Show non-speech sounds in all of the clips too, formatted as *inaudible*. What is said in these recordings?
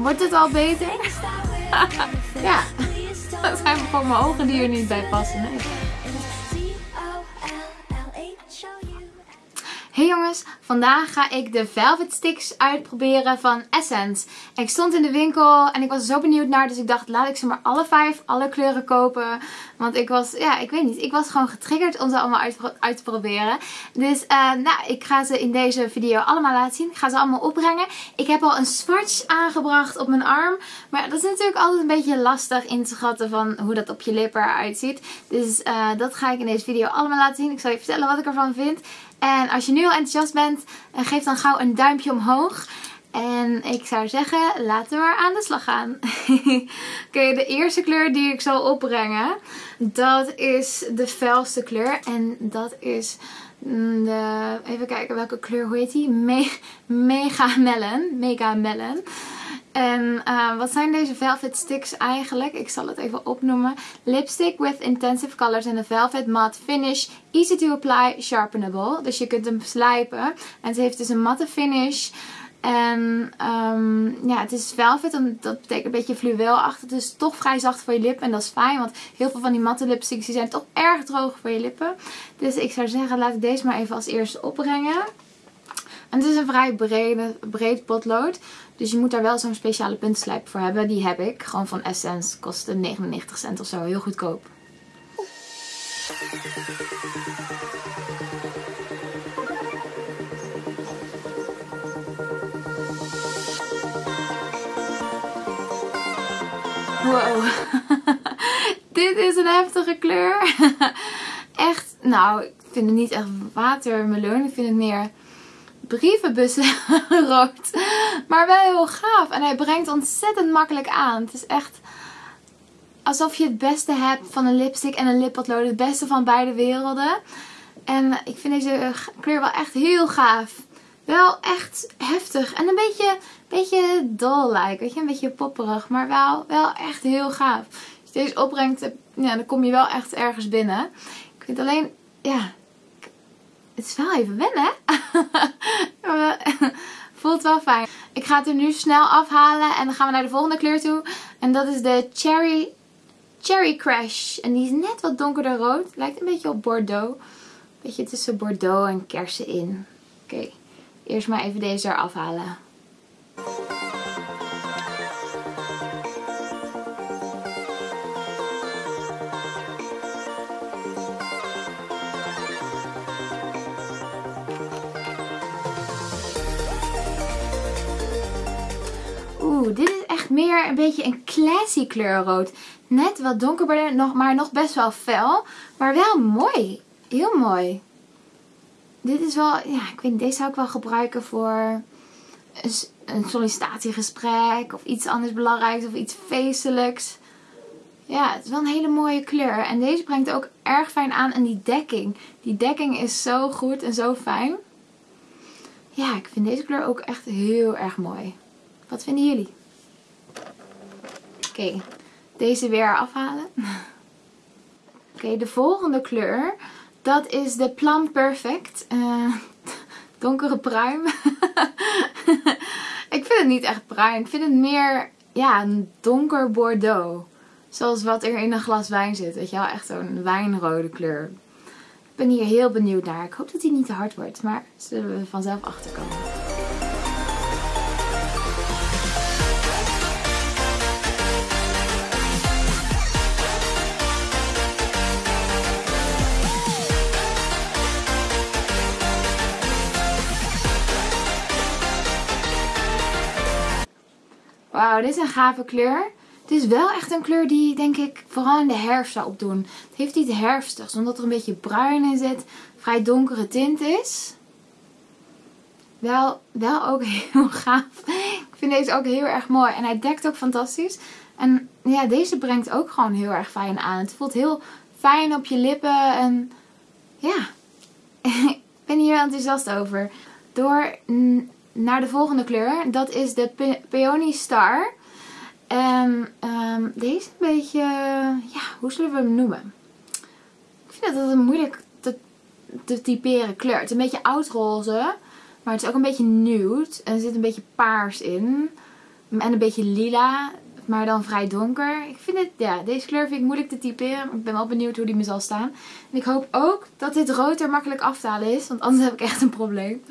Wordt het al beter? *laughs* ja. Dat zijn gewoon mijn ogen die er niet bij passen. Nee. Hey jongens, vandaag ga ik de Velvet Sticks uitproberen van Essence. Ik stond in de winkel en ik was zo benieuwd naar, dus ik dacht laat ik ze maar alle vijf, alle kleuren kopen. Want ik was, ja, ik weet niet, ik was gewoon getriggerd om ze allemaal uit, te proberen. Dus uh, nou, ik ga ze in deze video allemaal laten zien. Ik ga ze allemaal opbrengen. Ik heb al een swatch aangebracht op mijn arm. Maar dat is natuurlijk altijd een beetje lastig in te schatten van hoe dat op je lippen eruit ziet. Dus uh, dat ga ik in deze video allemaal laten zien. Ik zal je vertellen wat ik ervan vind. En als je nu al enthousiast bent, eh, geef dan gauw een duimpje omhoog. En ik zou zeggen, laten we maar aan de slag gaan. *laughs* Oké, de eerste kleur die ik zal opbrengen, dat is de felste kleur. En dat is de, even kijken welke kleur, hoe heet die? Me *laughs* Mega Melon. Mega Melon. En uh, wat zijn deze velvet sticks eigenlijk? Ik zal het even opnoemen. Lipstick with intensive colors and a velvet matte finish. Easy to apply, sharpenable. Dus je kunt hem slijpen. En het heeft dus een matte finish. En um, ja, het is velvet, dat betekent een beetje fluweelachtig. Dus toch vrij zacht voor je lippen en dat is fijn. Want heel veel van die matte lipsticks die zijn toch erg droog voor je lippen. Dus ik zou zeggen, laat ik deze maar even als eerste opbrengen. En het is een vrij brede, breed potlood. Dus je moet daar wel zo'n speciale puntslijp voor hebben. Die heb ik. Gewoon van Essence. Kostte 99 cent of zo. Heel goedkoop. Wow. *laughs* Dit is een heftige kleur. *laughs* echt, nou, ik vind het niet echt watermeloen. Ik vind het meer brievenbussen *laughs* rood. Maar wel heel gaaf. En hij brengt ontzettend makkelijk aan. Het is echt alsof je het beste hebt van een lipstick en een lippotlood. Het beste van beide werelden. En ik vind deze kleur wel echt heel gaaf. Wel echt heftig. En een beetje, beetje doll-like. Weet je, een beetje popperig. Maar wel, wel echt heel gaaf. Als je deze opbrengt, ja, dan kom je wel echt ergens binnen. Ik vind alleen, ja, het is wel even wennen? *laughs* *laughs* Voelt wel fijn. Ik ga het er nu snel afhalen en dan gaan we naar de volgende kleur toe. En dat is de Cherry, Cherry Crash. En die is net wat donkerder rood. Lijkt een beetje op Bordeaux. Beetje tussen Bordeaux en kersen in. Oké, eerst maar even deze eraf halen. Dit is echt meer een beetje een classy kleur rood. Net wat donkerder, nog, maar nog best wel fel. Maar wel mooi. Heel mooi. Dit is wel, ja, ik weet deze zou ik wel gebruiken voor een, een sollicitatiegesprek. Of iets anders belangrijks of iets feestelijks. Ja, het is wel een hele mooie kleur. En deze brengt ook erg fijn aan. En die dekking. Die dekking is zo goed en zo fijn. Ja, ik vind deze kleur ook echt heel erg mooi. Wat vinden jullie? Oké, deze weer afhalen. Oké, de volgende kleur, dat is de Plum Perfect. Uh, *laughs* donkere pruim. *laughs* ik vind het niet echt pruim. Ik vind het meer, ja, een donker bordeaux. Zoals wat er in een glas wijn zit. Weet je wel, echt zo'n wijnrode kleur. Ik ben hier heel benieuwd naar. Ik hoop dat hij niet te hard wordt, maar zullen we vanzelf achterkomen. Wauw, dit is een gave kleur. Het is wel echt een kleur die denk ik vooral in de herfst zou opdoen. Het heeft iets herfstigs, omdat er een beetje bruin in zit. Vrij donkere tint is. Wel, wel ook *laughs* heel gaaf. Ik vind deze ook heel erg mooi. En hij dekt ook fantastisch. En ja, deze brengt ook gewoon heel erg fijn aan. Het voelt heel fijn op je lippen. En ja, *laughs* ik ben hier enthousiast over. Door naar de volgende kleur. Dat is de Pe Peony Star. En um, deze is een beetje, ja, hoe zullen we hem noemen? Ik vind dat een moeilijk te, typeren kleur. Het is een beetje oudroze, maar het is ook een beetje nude. En er zit een beetje paars in. En een beetje lila. Maar dan vrij donker. Ik vind het, ja, deze kleur vind ik moeilijk te typeren. Ik ben wel benieuwd hoe die me zal staan. En ik hoop ook dat dit rood er makkelijk af te halen is. Want anders heb ik echt een probleem.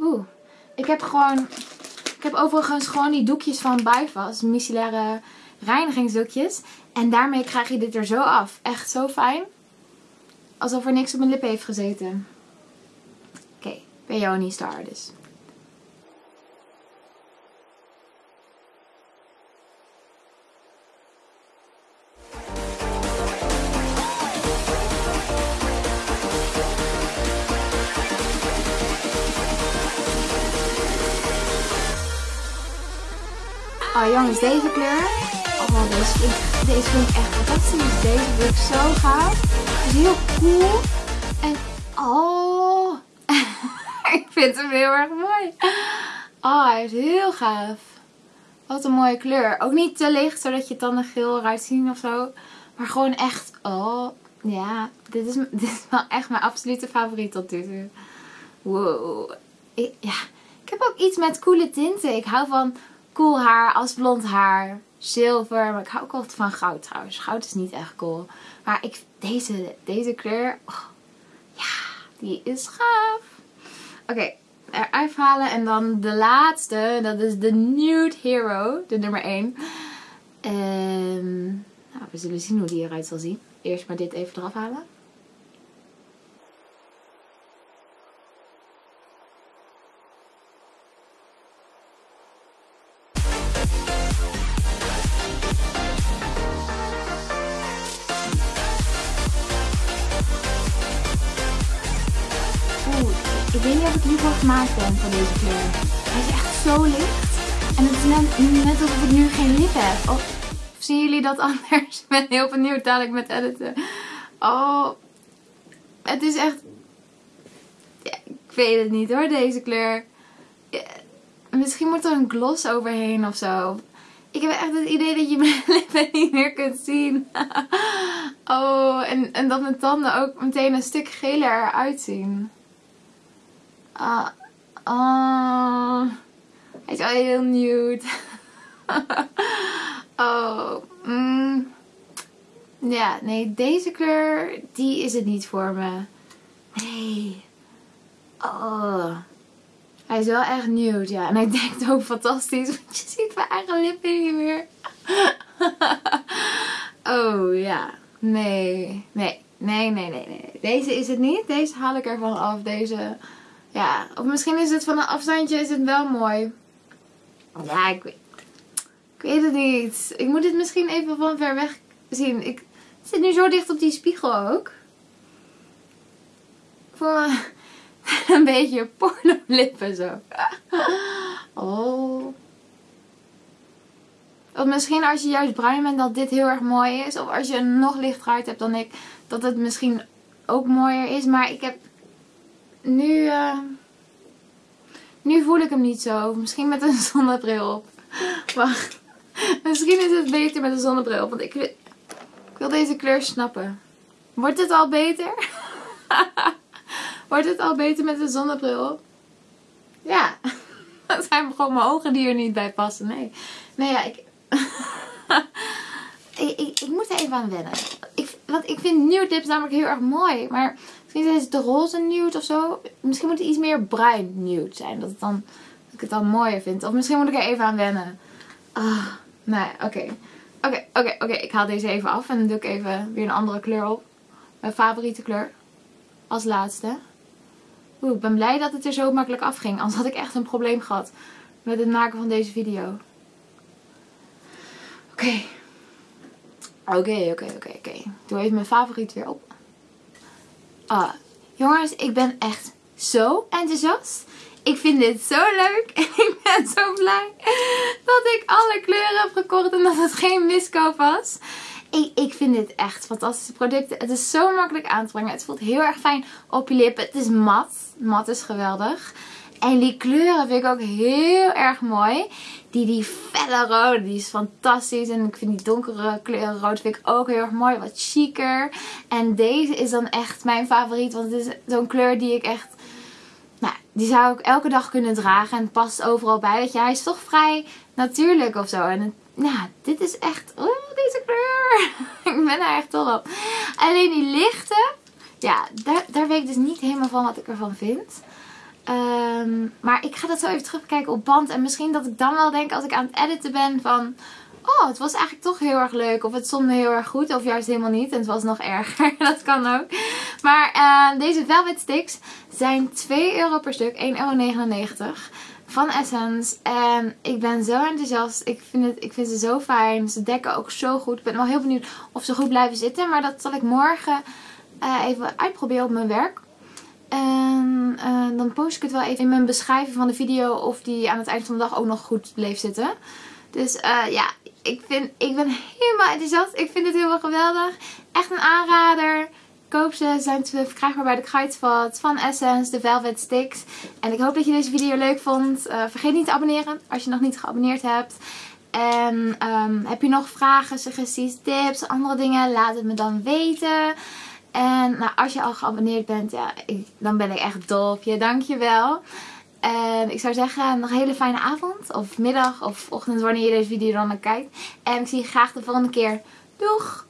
Oeh, ik heb gewoon, ik heb overigens gewoon die doekjes van Bifas, micellaire reinigingsdoekjes. En daarmee krijg je dit er zo af. Echt zo fijn. Alsof er niks op mijn lippen heeft gezeten. Oké, okay, Peony Star dus. Oh jongens, deze kleur. Oh, deze vind, ik, deze vind ik echt fantastisch. Deze vind ik zo gaaf. Het is heel cool. En oh, *laughs* ik vind hem heel erg mooi. Oh, hij is heel gaaf. Wat een mooie kleur. Ook niet te licht, zodat je tanden geel eruit zien of zo. Maar gewoon echt, oh, ja. Dit is, *laughs* dit is wel echt mijn absolute favoriet tot nu toe. Wow. Ik, ja, ik heb ook iets met coole tinten. Ik hou van cool haar als blond haar. Zilver. Maar ik hou ook altijd van goud trouwens. Goud is niet echt cool. Maar ik, deze, deze kleur. Ja, die is gaaf. Oké. Okay, eruit halen. En dan de laatste. Dat is de Nude Hero. De nummer 1. Um, nou, we zullen zien hoe die eruit zal zien. Eerst maar dit even eraf halen. Ik weet niet of ik hiervoor gemaakt ben voor deze kleur. Hij is echt zo licht. En het is net, alsof ik nu geen lip heb. Of zien jullie dat anders? *laughs* Ik ben heel benieuwd dadelijk met editen. Oh, het is echt... Ja, ik weet het niet hoor, deze kleur. Ja, misschien moet er een gloss overheen of zo. Ik heb echt het idee dat je *laughs* mijn lippen niet meer kunt zien. *laughs* Oh, en, en dat mijn tanden ook meteen een stuk geler eruit zien. Ah, oh, hij is wel heel nude. *laughs* oh, mm. ja, nee, deze kleur, die is het niet voor me. Nee. Oh. Hij is wel echt nude, ja. En hij denkt ook fantastisch, want je ziet mijn eigen lippen niet meer. *laughs* oh, ja. Nee, nee, nee, nee, nee, nee. Deze is het niet. Deze haal ik ervan af. Deze ja, of misschien is het van een afstandje is het wel mooi. Ja, ik weet, ik weet het niet. Ik moet dit misschien even van ver weg zien. Ik zit nu zo dicht op die spiegel ook. Ik voel me *laughs* een beetje porno lippen zo. *laughs* Oh. Of misschien als je juist bruin bent dat dit heel erg mooi is. Of als je een nog lichter huid hebt dan ik. Dat het misschien ook mooier is. Maar ik heb nu, uh, nu voel ik hem niet zo. Misschien met een *laughs* zonnebril op. Wacht. Misschien is het beter met een zonnebril. Want ik wil, ik wil deze kleur snappen. Wordt het al beter? *laughs* Wordt het al beter met een zonnebril? Ja. Dat *laughs* zijn gewoon mijn ogen die er niet bij passen. Nee. Nee, ja, ik... ik, moet er even aan wennen. Ik, want ik vind lips namelijk heel erg mooi. Maar Misschien is de roze nude of zo. Misschien moet het iets meer bruin nude zijn. Dat, het dan, ik het dan mooier vind. Of misschien moet ik er even aan wennen. Ah, nee, oké. Oké, oké, oké. Ik haal deze even af. En dan doe ik even weer een andere kleur op. Mijn favoriete kleur. Als laatste. Oeh, ik ben blij dat het er zo makkelijk afging. Anders had ik echt een probleem gehad met het maken van deze video. Oké. Oké, oké, oké, oké. Doe even mijn favoriet weer op. Ah, jongens, ik ben echt zo enthousiast. Ik vind dit zo leuk. En *laughs* ik ben zo blij dat ik alle kleuren heb gekocht en dat het geen miskoop was. Ik, ik vind dit echt fantastische producten. Het is zo makkelijk aan te brengen. Het voelt heel erg fijn op je lippen. Het is mat. Mat is geweldig. En die kleuren vind ik ook heel erg mooi. Die, die felle rode, die is fantastisch. En ik vind die donkere kleuren rood vind ik ook heel erg mooi. Wat chiquer. En deze is dan echt mijn favoriet. Want het is zo'n kleur die ik echt... Nou, die zou ik elke dag kunnen dragen. En past overal bij. Dat je, hij is toch vrij natuurlijk of zo. En ja, dit is echt... Oeh, deze kleur. *laughs* ik ben er echt dol op. Alleen die lichte... Ja, daar, daar weet ik dus niet helemaal van wat ik ervan vind. Um, maar ik ga dat zo even terugkijken op band. En misschien dat ik dan wel denk als ik aan het editen ben van... Oh, het was eigenlijk toch heel erg leuk. Of het stond me heel erg goed. Of juist helemaal niet. En het was nog erger. *laughs* dat kan ook. Maar uh, deze Velvet Sticks zijn 2 euro per stuk. 1,99 euro van Essence. En ik ben zo enthousiast. Ik vind, het, ik vind ze zo fijn. Ze dekken ook zo goed. Ik ben wel heel benieuwd of ze goed blijven zitten. Maar dat zal ik morgen uh, even uitproberen op mijn werk. En uh, dan post ik het wel even in mijn beschrijving van de video of die aan het eind van de dag ook nog goed bleef zitten. Dus uh, ja, ik, vind, ik ben helemaal enthousiast. Ik vind het helemaal geweldig. Echt een aanrader. Koop ze. Zijn te verkrijgbaar bij de Kruidvat van Essence, de Velvet Sticks. En ik hoop dat je deze video leuk vond. Uh, vergeet niet te abonneren als je nog niet geabonneerd hebt. En um, heb je nog vragen, suggesties, tips, andere dingen? Laat het me dan weten. En nou, als je al geabonneerd bent, ja, ik, dan ben ik echt dol op je. Dankjewel. En ik zou zeggen, nog een hele fijne avond. Of middag of ochtend, wanneer je deze video dan kijkt. En ik zie je graag de volgende keer. Doeg!